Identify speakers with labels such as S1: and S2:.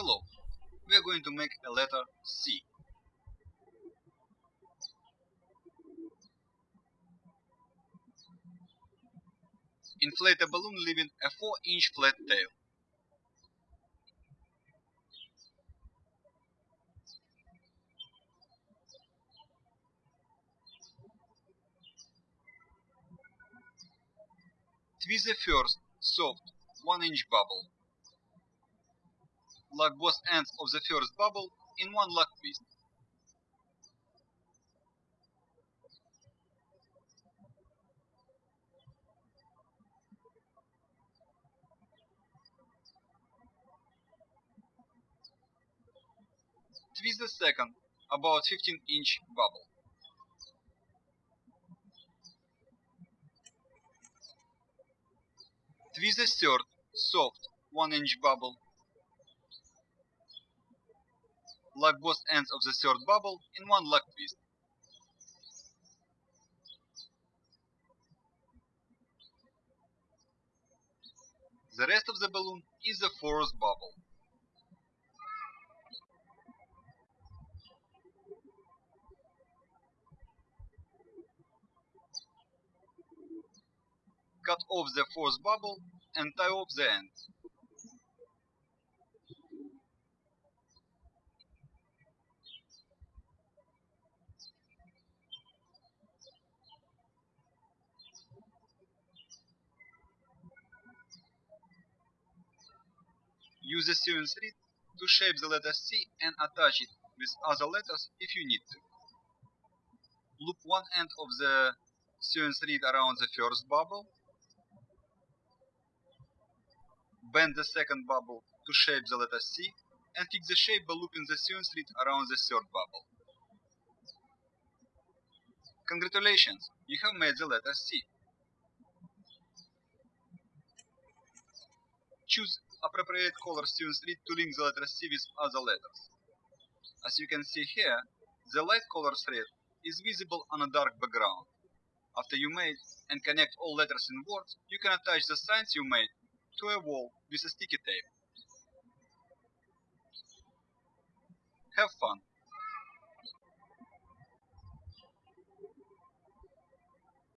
S1: Hello, we are going to make a letter C. Inflate a balloon leaving a 4 inch flat tail. Twist the first, soft, 1 inch bubble. Lock both ends of the first bubble in one lock twist. Twist the second, about 15 inch bubble. Twist the third, soft, 1 inch bubble. Lock both ends of the third bubble in one lock twist. The rest of the balloon is the fourth bubble. Cut off the fourth bubble and tie off the end. Use the sewing thread to shape the letter C and attach it with other letters if you need to. Loop one end of the sewing thread around the first bubble. Bend the second bubble to shape the letter C and fix the shape by looping the sewing thread around the third bubble. Congratulations, you have made the letter C. Choose appropriate color sewing thread to link the letter C with other letters. As you can see here, the light color thread is visible on a dark background. After you made and connect all letters in words, you can attach the signs you made to a wall with a sticky tape. Have fun!